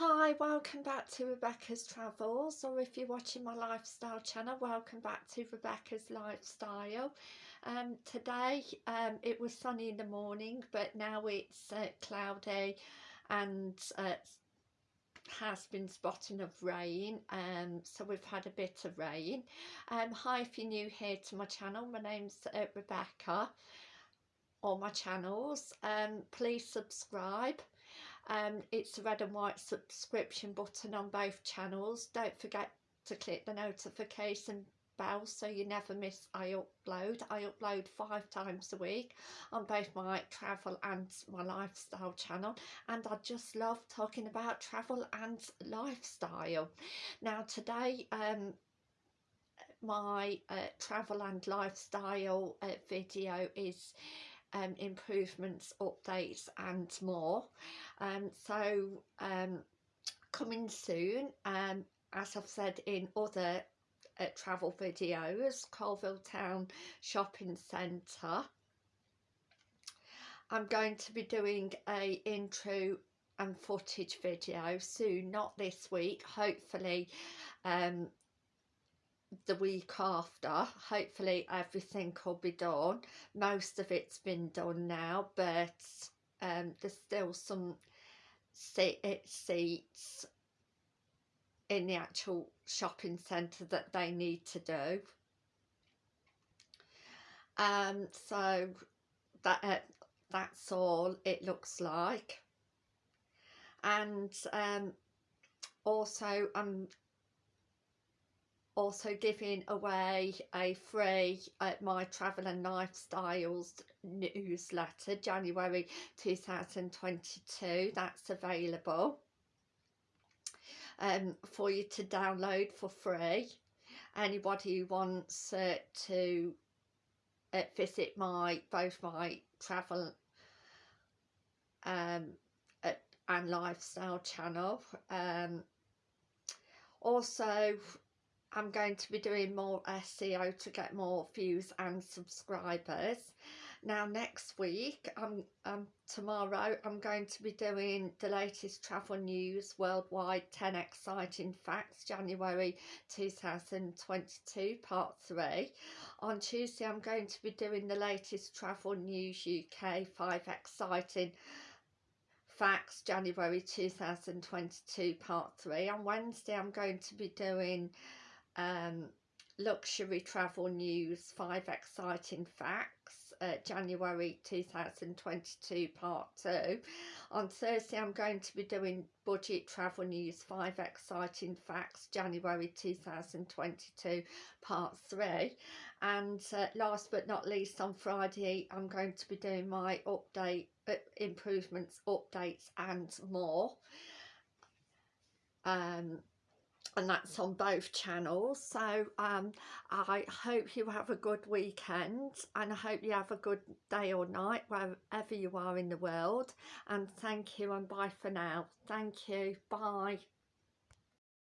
Hi, welcome back to Rebecca's Travels, or if you're watching my lifestyle channel, welcome back to Rebecca's Lifestyle. Um, today um, it was sunny in the morning, but now it's uh, cloudy and uh, has been spotting of rain, um, so we've had a bit of rain. Um, hi, if you're new here to my channel, my name's uh, Rebecca, or my channels. Um, please subscribe um, it's a red and white subscription button on both channels. Don't forget to click the notification bell so you never miss I upload. I upload five times a week on both my travel and my lifestyle channel and I just love talking about travel and lifestyle. Now today um my uh, travel and lifestyle uh, video is um, improvements, updates and more. Um, so um, coming soon, um, as I've said in other uh, travel videos, Coalville Town Shopping Centre. I'm going to be doing a intro and footage video soon, not this week, hopefully um, the week after hopefully everything will be done. Most of it's been done now but um, there's still some seat seats in the actual shopping centre that they need to do. Um so that uh, that's all it looks like. And um also I'm also giving away a free uh, My Travel and Lifestyles newsletter January 2022 that's available um, for you to download for free. Anybody who wants uh, to uh, visit my both my travel um, uh, and lifestyle channel um, also I'm going to be doing more SEO to get more views and subscribers. Now next week, um, um, tomorrow, I'm going to be doing the latest travel news worldwide 10 exciting facts January 2022 part 3. On Tuesday, I'm going to be doing the latest travel news UK 5 exciting facts January 2022 part 3. On Wednesday, I'm going to be doing um, luxury travel news five exciting facts uh, January 2022 part 2 on Thursday I'm going to be doing budget travel news five exciting facts January 2022 part 3 and uh, last but not least on Friday I'm going to be doing my update uh, improvements updates and more. Um and that's on both channels. So um, I hope you have a good weekend and I hope you have a good day or night wherever you are in the world. And thank you and bye for now. Thank you. Bye